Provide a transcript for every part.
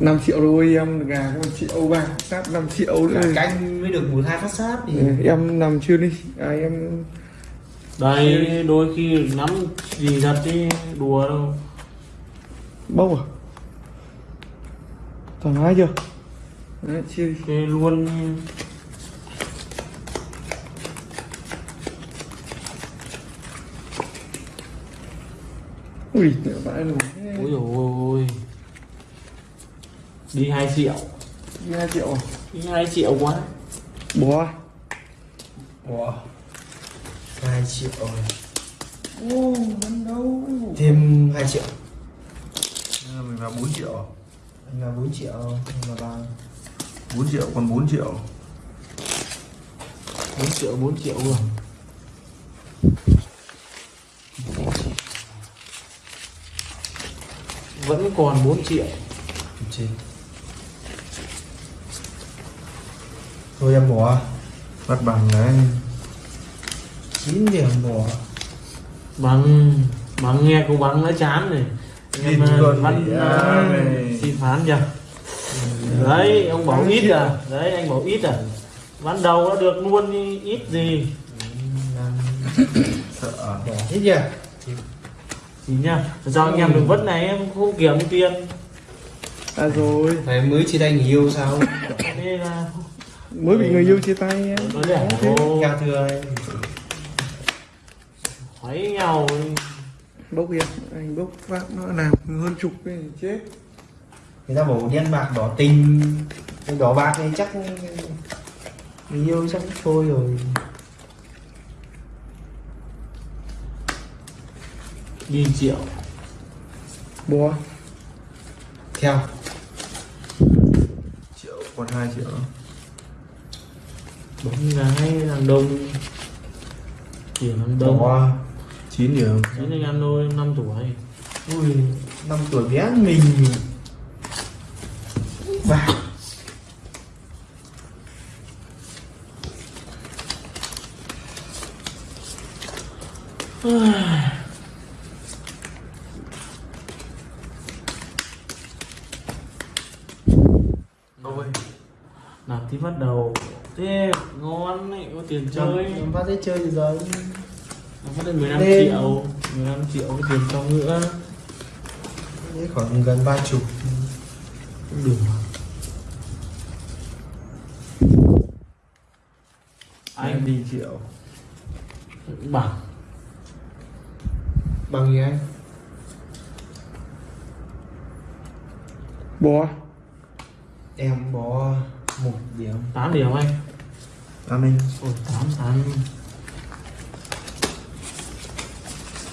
5 triệu thôi em gà có 1 triệu vàng sát 5 triệu nữa. Canh mới được một hai phát sát thì Ừ, em nằm chưa đi. À, em đây đôi khi nắm gì thật đi đùa đâu. Bốc à? Thoải mái chưa? Đấy chia đi. Luôn. Ui vãi rồi ôi ôi đi 2 triệu. 2 triệu à? đi 2 triệu quá. À? Ủa hai triệu rồi. Ô vẫn đâu thêm 2 triệu. Mình vào 4 triệu. Anh là 4 triệu anh là ba. 4 triệu còn 4 triệu. 4 triệu 4 triệu rồi vẫn còn 4 triệu. Trên thôi em bỏ. Bắt bằng đấy 9 điểm bỏ. Bằng bằng nghe cô bằng nó chán này. Em ờ, bị ờ, xin phán chưa? Đấy ông bảo ít à. Đấy anh bảo ít à. Ban đầu nó được luôn đi, ít gì? Sợ. Bỏ hết chưa? Gì nhá sao anh em được vất này em không kiếm tiền. À rồi. Phải mới tay người yêu sao? Đây là mới bị người yêu chia tay theo thưa anh. Thấy nhau bốc em. Anh bốc phát nó làm hơn chục cái chết. Người ta bảo đen bạc đỏ tình. Cái đỏ bạc này chắc người yêu chắc thôi rồi. Đi triệu. Bó theo. Triệu còn 2 triệu bóng gái làm đông chỉ làm đông bỏ 9 điểm. Đến anh ăn thôi 5 tuổi. Ui năm tuổi bé mình. Và ôi làm tí bắt đầu thế ngon ấy có tiền chơi em bắt đấy chơi thì giờ nó có đến 15 Đêm. triệu 15 triệu cái tiền trong nữa đấy khoảng gần ba chục. Cũng được anh đi triệu. Bằng. Bằng gì anh? Bó em bỏ một điểm. 8 điểm anh an ninh ôi 8 8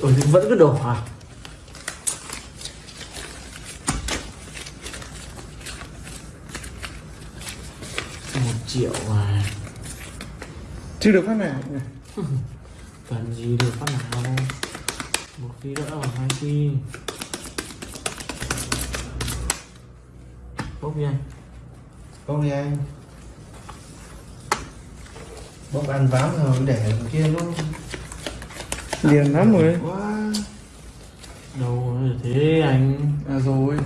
ôi nhưng vẫn cứ đổ à? Một triệu à? Chưa được phát nào cần gì được phát nào? Một khi đã vào hai khi bốc đi anh. Bốc đi anh bốc ăn ván rồi để kia nó liền lắm rồi. Quá. Đâu thế anh. À rồi.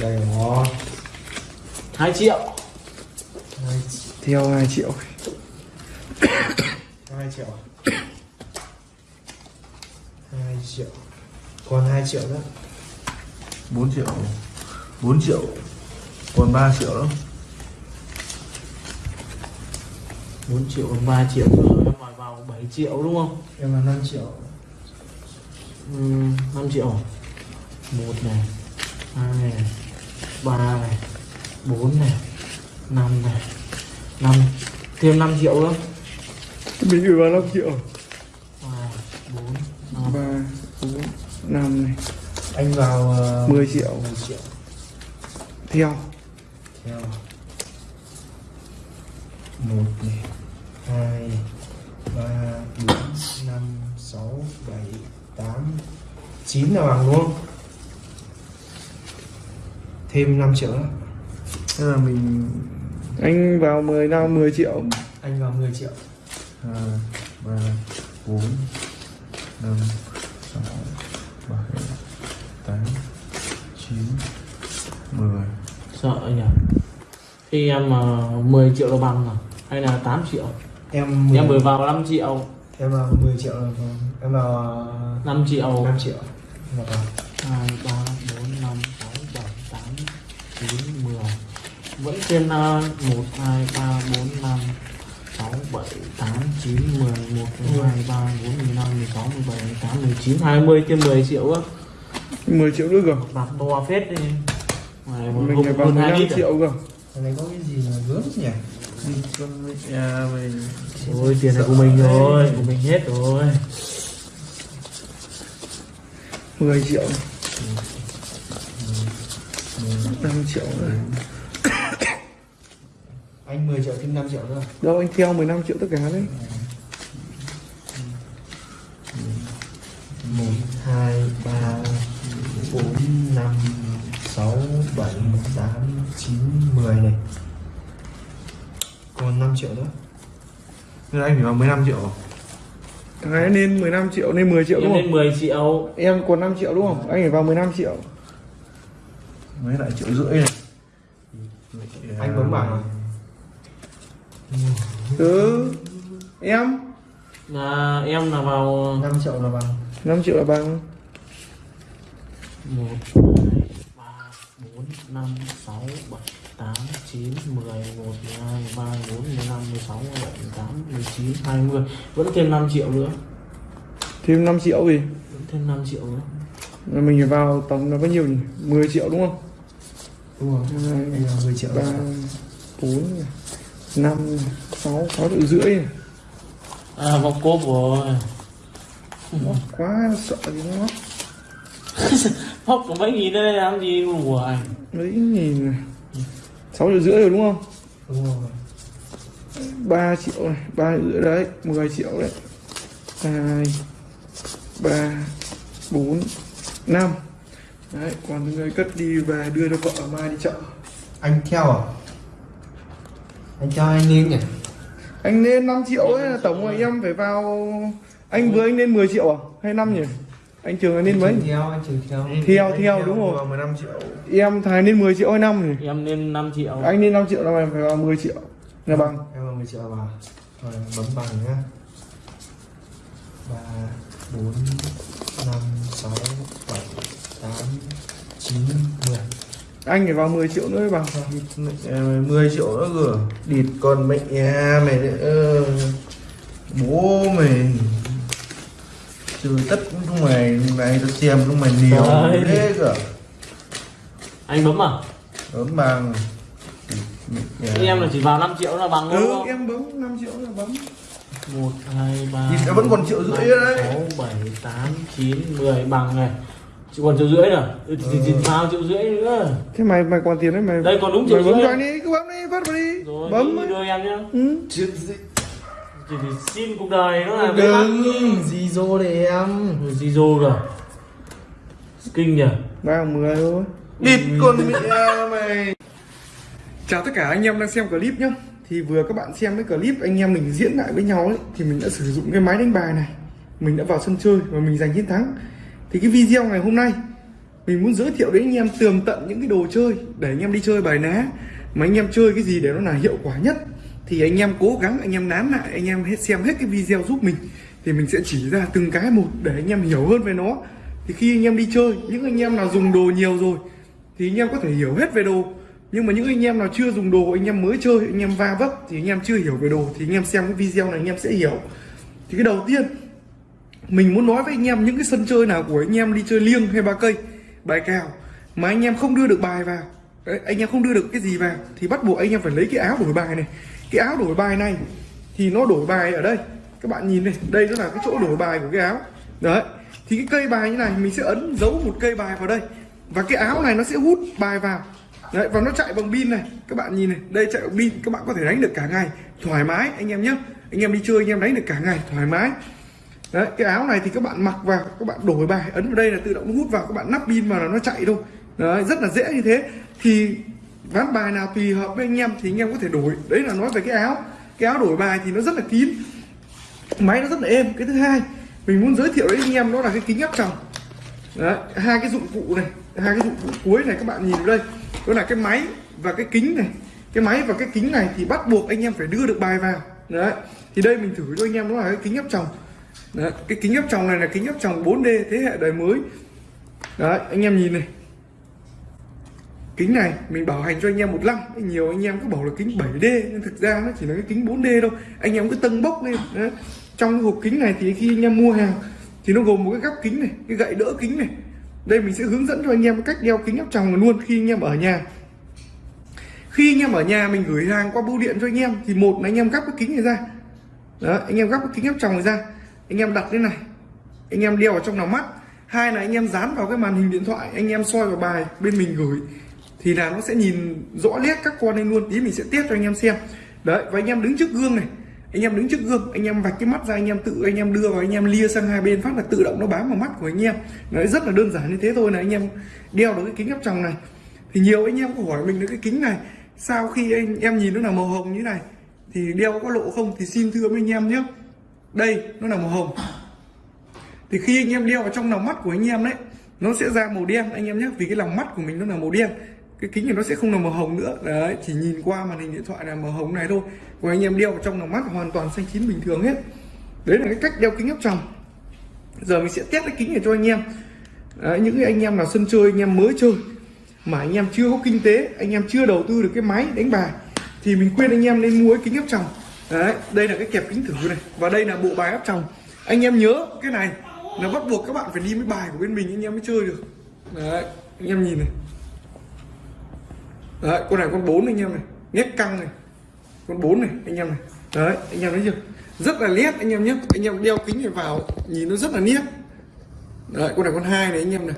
Đây nó hai triệu. Hai, theo 2 triệu. Hai triệu hai triệu. Còn hai triệu nữa. 4 triệu. 4 triệu. Còn 3 triệu đó 4 triệu còn 3 triệu nữa em hỏi vào 7 triệu đúng không? Em là 5 triệu. Ừ, 5 triệu. Một này hai này ba này bốn này năm này. Năm thêm 5 triệu nữa. Mình gửi vào 5 triệu. Hai bốn năm. 3 4 5 này. Anh vào uh, 10 triệu. 10 triệu. Theo. Theo. Một này hai ba bốn năm sáu bảy tám chín là bằng luôn. Thêm 5 triệu nữa. Thế là mình anh vào 10 năm 10 triệu. Anh vào 10 triệu. hai ba bốn năm sáu bảy tám chín 10 sợ nhỉ? Khi em mà 10 triệu là bằng à hay là 8 triệu em em vừa vào 5 triệu. Em vào 10 triệu là em vào 5 triệu. 5 triệu. Là vâng. 2, 3, 4, 5, 6, 7, 8, 9, 10 Vẫn trên uh, 1, 2, 3, 4, 5, 6, 7, 8, 9, 10, 1, 2, 3, 4, 15, 16, 17, 18, 19, 20 trên 10 triệu á. 10 triệu nữa cơ? Bạc to phết đi. Mình hộp phải vào hơn 2 15 lít à? triệu cơ. Cái này có cái gì mà gớm nhỉ con nhà mình Ôi tiền này của mình rồi, của mình hết rồi. 10 triệu. 5 triệu nữa anh 10 triệu thêm 5 triệu nữa. Đâu anh theo 15 triệu tất cả đấy. Một hai ba bốn năm sáu bảy tám chín mười này còn 5 triệu nữa. Nên anh phải vào 15 triệu thằng ấy nên 15 triệu nên 10 triệu đúng lên không 10 triệu. Em còn 5 triệu đúng không? Anh phải vào 15 triệu. Mấy lại triệu rưỡi này. Anh bấm bảng ừ. Em? Là em là vào 5 triệu là bằng. 5 triệu là bằng. 1, 2, 3, 4, 5, 6, 7, 8, 9, 10, 1, 12, 13, 14, 15, 16, 17, 18, 19, 20 Vẫn thêm 5 triệu nữa. Thêm 5 triệu gì? Vẫn thêm 5 triệu nữa. Mình vào tổng là bao nhiêu nhỉ? 10 triệu đúng không? Đúng rồi. Hai, anh là 10 triệu ba bốn năm sáu sáu triệu rưỡi. À vòng cốp rồi. Móc quá sợ gì nó móc có mấy nghìn đây làm gì của anh mấy nghìn này sáu triệu rưỡi rồi đúng không? Đúng rồi. 3 triệu này ba triệu rưỡi đấy 10 triệu đấy. Hai ba bốn năm. Đấy còn người cất đi về đưa cho vợ mai đi chợ. Anh theo à? Anh theo anh nên nhỉ? Anh nên 5 triệu ấy là tổng rồi em phải vào anh với anh nên 10 triệu à? Hay năm nhỉ anh trường là nên mấy? Theo anh trường theo. Theo, theo, đúng rồi. Vào 15 triệu. Em thầy nên 10 triệu hay năm nhỉ? Em lên 5 triệu. Anh nên 5 triệu là em phải vào 10 triệu. Là bằng. em vào 10 triệu vào rồi bấm bằng nhá. Ba bốn năm sáu bảy tám chín mười. Anh phải vào 10 triệu nữa bằng Mẹ mày 10 triệu nữa cơ. Địt con mẹ nhà mày ờ. bố mày trừ tất chúng mày này tao xem chúng mày nhiều Trời. thế cơ. Anh bấm à? Ớm bằng. Nhà. Em là chỉ vào 5 triệu là bằng ừ không? em bấm 5 triệu là bấm. 1, 2, 3 Nhìn nó vẫn còn triệu rưỡi đấy. 6, 7, 8, 9, 10 bằng này. Chỉ còn triệu rưỡi nữa. Ừ. Thì, thì vào triệu rưỡi nữa. Thế mày mày còn tiền đấy mày Đây còn đúng mày triệu bấm rưỡi cho anh đi cứ bấm đi phát vào đi. Rồi bấm đi đưa em nhá. Ừ. chỉ, chỉ xin cuộc đời nó là đừng gì dô để em. Zero rồi Kinh nhỉ? Ba mười thôi. Địt con mẹ mày. Chào tất cả anh em đang xem clip nhá. Thì vừa các bạn xem cái clip anh em mình diễn lại với nhau ấy thì mình đã sử dụng cái máy đánh bài này. Mình đã vào sân chơi và mình giành chiến thắng. Thì cái video ngày hôm nay mình muốn giới thiệu đến anh em tường tận những cái đồ chơi để anh em đi chơi bài ná. Mà anh em chơi cái gì để nó là hiệu quả nhất thì anh em cố gắng anh em nán lại anh em hết xem hết cái video giúp mình thì mình sẽ chỉ ra từng cái một để anh em hiểu hơn về nó thì khi anh em đi chơi những anh em nào dùng đồ nhiều rồi thì anh em có thể hiểu hết về đồ nhưng mà những anh em nào chưa dùng đồ anh em mới chơi anh em va vấp thì anh em chưa hiểu về đồ thì anh em xem cái video này anh em sẽ hiểu thì cái đầu tiên mình muốn nói với anh em những cái sân chơi nào của anh em đi chơi liêng hay ba cây bài cào mà anh em không đưa được bài vào đấy, anh em không đưa được cái gì vào thì bắt buộc anh em phải lấy cái áo đổi bài này cái áo đổi bài này thì nó đổi bài ở đây. Các bạn nhìn này, đây nó là cái chỗ đổi bài của cái áo. Đấy, thì cái cây bài như này mình sẽ ấn dấu một cây bài vào đây. Và cái áo này nó sẽ hút bài vào. Đấy, và nó chạy bằng pin này. Các bạn nhìn này, đây chạy bằng pin, các bạn có thể đánh được cả ngày thoải mái, anh em nhé. Anh em đi chơi, anh em đánh được cả ngày thoải mái. Đấy, cái áo này thì các bạn mặc vào, các bạn đổi bài, ấn vào đây là tự động hút vào, các bạn nắp pin vào là nó chạy thôi. Đấy, rất là dễ như thế. Thì ván bài nào tùy hợp với anh em thì anh em có thể đổi. Đấy là nói về cái áo. Cái áo đổi bài thì nó rất là kín. Máy nó rất là êm. Cái thứ hai, mình muốn giới thiệu đến anh em đó là cái kính áp tròng. Đấy, hai cái dụng cụ này, hai cái dụng cụ cuối này các bạn nhìn đây. Đó là cái máy và cái kính này. Cái máy và cái kính này thì bắt buộc anh em phải đưa được bài vào. Đấy, thì đây mình thử cho anh em đó là cái kính áp tròng. Đấy. cái kính áp tròng này là kính áp tròng 4D thế hệ đời mới. Đấy, anh em nhìn này kính này mình bảo hành cho anh em một năm nhiều anh em cứ bảo là kính 7D nhưng thực ra nó chỉ là cái kính 4D đâu anh em cứ tâng bốc lên đấy. trong cái hộp kính này thì khi anh em mua hàng thì nó gồm một cái gắp kính này cái gậy đỡ kính này đây mình sẽ hướng dẫn cho anh em cách đeo kính áp tròng luôn khi anh em ở nhà khi anh em ở nhà mình gửi hàng qua bưu điện cho anh em thì một là anh em gắp cái kính này ra đó anh em gắp cái kính áp tròng này ra anh em đặt thế này anh em đeo vào trong lòng mắt hai là anh em dán vào cái màn hình điện thoại anh em soi vào bài bên mình gửi thì là nó sẽ nhìn rõ nét các con lên luôn tí mình sẽ test cho anh em xem đấy và anh em đứng trước gương này anh em đứng trước gương anh em vạch cái mắt ra anh em tự anh em đưa vào anh em lia sang hai bên phát là tự động nó bám vào mắt của anh em đấy rất là đơn giản như thế thôi là anh em đeo được cái kính áp tròng này thì nhiều anh em có hỏi mình được cái kính này sau khi anh em nhìn nó là màu hồng như này thì đeo có lộ không thì xin thưa với anh em nhé đây nó là màu hồng thì khi anh em đeo vào trong lòng mắt của anh em đấy nó sẽ ra màu đen anh em nhé vì cái lòng mắt của mình nó là màu đen cái kính này nó sẽ không là màu hồng nữa. Đấy chỉ nhìn qua màn hình điện thoại là màu hồng này thôi. Còn anh em đeo vào trong lòng mắt hoàn toàn xanh chín bình thường hết. Đấy là cái cách đeo kính áp tròng. Giờ mình sẽ test cái kính này cho anh em. Đấy, những anh em nào sân chơi anh em mới chơi mà anh em chưa có kinh tế anh em chưa đầu tư được cái máy đánh bài thì mình khuyên anh em nên mua cái kính áp tròng. Đấy đây là cái kẹp kính thử này và đây là bộ bài áp tròng. Anh em nhớ cái này là bắt buộc các bạn phải đi với bài của bên mình anh em mới chơi được. Đấy anh em nhìn này đấy, con này con bốn anh em này nét căng này. Con bốn này, anh em này. Đấy, anh em thấy chưa? Rất là nét anh em nhé. Anh em đeo kính này vào, nhìn nó rất là nét đấy, con này con hai này anh em này.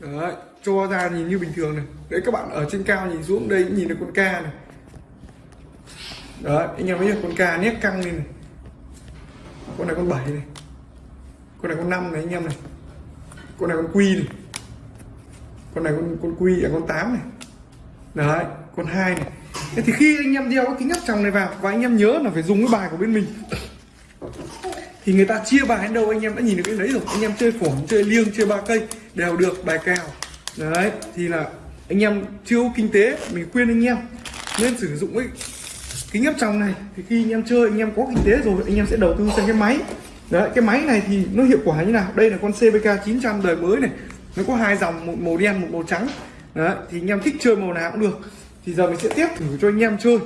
Đấy, cho ra nhìn như bình thường này. Đấy, các bạn ở trên cao nhìn xuống, đây nhìn được con ca này. Đấy, anh em thấy chưa? Con ca nét căng lên này. Con này con bảy này. Con này con năm này anh em này. Con này con quy này con này con con quy à con 8 này. Đấy, con hai này. Thế thì khi anh em đeo cái kính áp tròng này vào và anh em nhớ là phải dùng cái bài của bên mình. Thì người ta chia bài đến đâu anh em đã nhìn được cái đấy rồi. Anh em chơi phỏng chơi liêng, chơi ba cây đều được, bài cào. Đấy, thì là anh em chưa kinh tế, mình khuyên anh em nên sử dụng cái kính áp tròng này. Thì khi anh em chơi, anh em có kinh tế rồi, anh em sẽ đầu tư sang cái máy. Đấy, cái máy này thì nó hiệu quả như nào? Đây là con CVK 900 đời mới này nó có hai dòng một màu đen một màu trắng. Đấy thì anh em thích chơi màu nào cũng được. Thì giờ mình sẽ tiếp thử cho anh em chơi.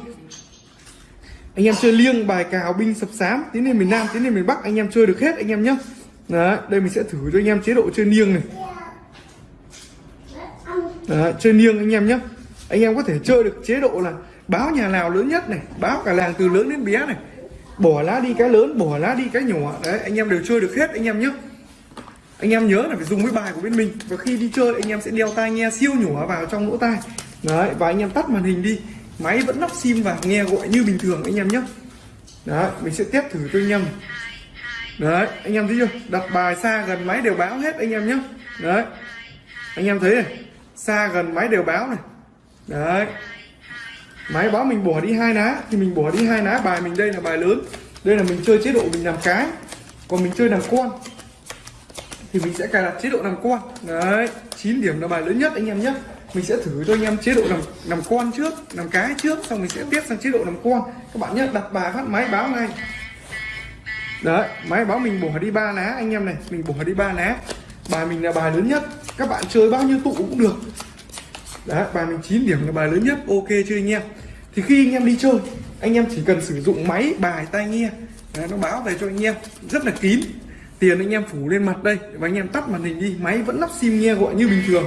Anh em chơi liêng bài cào binh sập sám tiến lên miền nam tiến lên miền bắc anh em chơi được hết anh em nhé đấy đây mình sẽ thử cho anh em chế độ chơi liêng này. Đấy, chơi liêng anh em nhé anh em có thể chơi được chế độ là báo nhà nào lớn nhất này báo cả làng từ lớn đến bé này. Bỏ lá đi cái lớn bỏ lá đi cái nhỏ. Đấy anh em đều chơi được hết anh em nhé anh em nhớ là phải dùng cái bài của bên mình. Và khi đi chơi, anh em sẽ đeo tai nghe siêu nhỏ vào trong lỗ tai. Đấy, và anh em tắt màn hình đi. Máy vẫn lắp sim và nghe gọi như bình thường anh em nhé. Đấy, mình sẽ test thử cho anh em. Đấy, anh em thấy chưa? Đặt bài xa gần máy đều báo hết anh em nhé. Đấy. Anh em thấy này, xa gần máy đều báo này. Đấy. Máy báo mình bỏ đi hai lá thì mình bỏ đi hai lá bài mình đây là bài lớn. Đây là mình chơi chế độ mình làm cái, còn mình chơi làm con thì mình sẽ cài đặt chế độ làm con. Đấy 9 điểm là bài lớn nhất anh em nhé. Mình sẽ thử cho anh em chế độ làm làm con trước làm cái trước xong mình sẽ tiếp sang chế độ làm con. Các bạn nhé đặt bài phát máy báo ngay đấy máy báo mình bỏ đi ba lá anh em này mình bỏ đi ba lá bài mình là bài lớn nhất. Các bạn chơi bao nhiêu tụ cũng được. Đấy bài mình 9 điểm là bài lớn nhất. Ok chưa anh em? Thì khi anh em đi chơi anh em chỉ cần sử dụng máy bài tai nghe. Đấy, nó báo về cho anh em. Rất là kín tiền anh em phủ lên mặt đây và anh em tắt màn hình đi máy vẫn lắp sim nghe gọi như bình thường.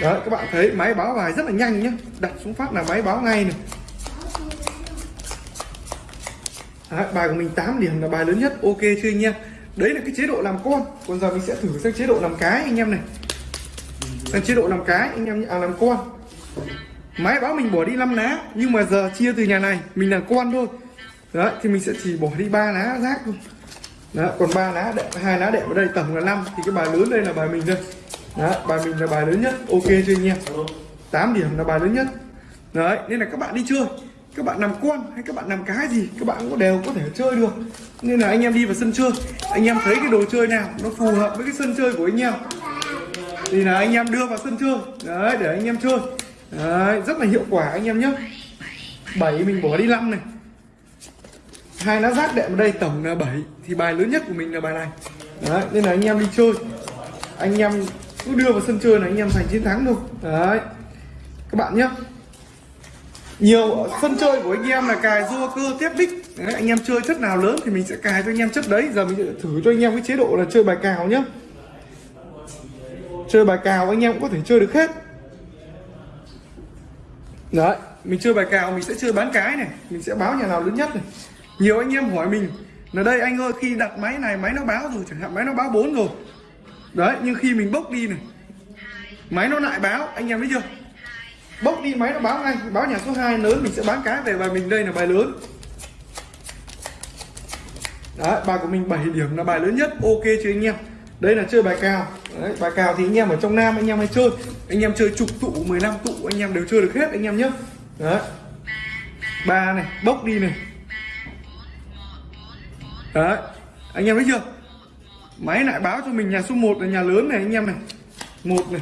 Đấy các bạn thấy máy báo bài rất là nhanh nhé đặt xuống phát là máy báo ngay này. Đấy, bài của mình 8 điểm là bài lớn nhất ok chưa anh em? Đấy là cái chế độ làm con. Còn giờ mình sẽ thử sang chế độ làm cái anh em này. Sang chế độ làm cái anh em à làm con. Máy báo mình bỏ đi 5 lá nhưng mà giờ chia từ nhà này mình là con thôi. Đấy thì mình sẽ chỉ bỏ đi ba lá rác thôi đó, còn ba lá đệm hai lá đệm ở đây tổng là 5 thì cái bài lớn đây là bài mình đây. Đó, bài mình là bài lớn nhất ok chưa anh em? 8 điểm là bài lớn nhất. Đấy nên là các bạn đi chơi. Các bạn làm con hay các bạn làm cái gì các bạn cũng đều có thể chơi được. Nên là anh em đi vào sân chơi. Anh em thấy cái đồ chơi nào nó phù hợp với cái sân chơi của anh em thì là anh em đưa vào sân chơi. Đấy để anh em chơi. Đấy rất là hiệu quả anh em nhé. 7 mình bỏ đi 5 này hai lá rác đệm ở đây tổng là 7 thì bài lớn nhất của mình là bài này. Đấy nên là anh em đi chơi. Anh em cứ đưa vào sân chơi là anh em giành chiến thắng thôi. Đấy. Các bạn nhé nhiều sân chơi của anh em là cài rua cơ tiếp bích đấy, anh em chơi chất nào lớn thì mình sẽ cài cho anh em chất đấy. Giờ mình sẽ thử cho anh em cái chế độ là chơi bài cào nhé chơi bài cào anh em cũng có thể chơi được hết. Đấy mình chơi bài cào mình sẽ chơi bán cái này. Mình sẽ báo nhà nào lớn nhất này nhiều anh em hỏi mình là đây anh ơi khi đặt máy này máy nó báo rồi chẳng hạn máy nó báo 4 rồi. Đấy nhưng khi mình bốc đi này máy nó lại báo anh em thấy chưa? Bốc đi máy nó báo ngay báo nhà số 2 lớn mình sẽ bán cái về và mình đây là bài lớn. Đấy bài của mình 7 điểm là bài lớn nhất ok chưa anh em? Đây là chơi bài cào. Đấy, bài cào thì anh em ở trong nam anh em hay chơi. Anh em chơi chục tụ 15 tụ anh em đều chơi được hết anh em nhé. Đấy. Ba này bốc đi này đấy, anh em thấy chưa? Máy lại báo cho mình nhà số 1 là nhà lớn này, anh em này. Một này.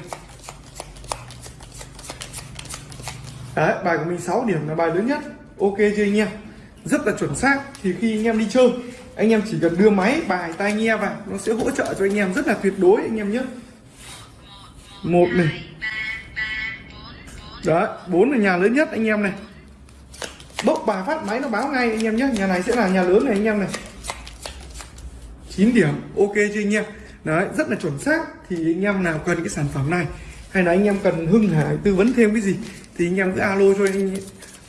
Đấy, bài của mình 6 điểm là bài lớn nhất. Ok chưa anh em? Rất là chuẩn xác. Thì khi anh em đi chơi, anh em chỉ cần đưa máy, bài, tai nghe vào, nó sẽ hỗ trợ cho anh em rất là tuyệt đối, anh em nhé. Một này. Đấy, bốn là nhà lớn nhất, anh em này. Bốc bài phát máy nó báo ngay, anh em nhé. Nhà này sẽ là nhà lớn này, anh em này. 9 điểm, ok chưa anh em? Đấy, rất là chuẩn xác. Thì anh em nào cần cái sản phẩm này, hay là anh em cần hưng hải tư vấn thêm cái gì, thì anh em cứ alo cho anh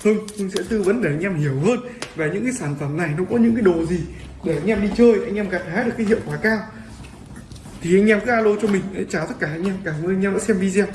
hưng. Hưng sẽ tư vấn để anh em hiểu hơn về những cái sản phẩm này, nó có những cái đồ gì để anh em đi chơi, anh em gặt hái được cái hiệu quả cao. Thì anh em cứ alo cho mình để chào tất cả anh em. Cảm ơn anh em đã xem video.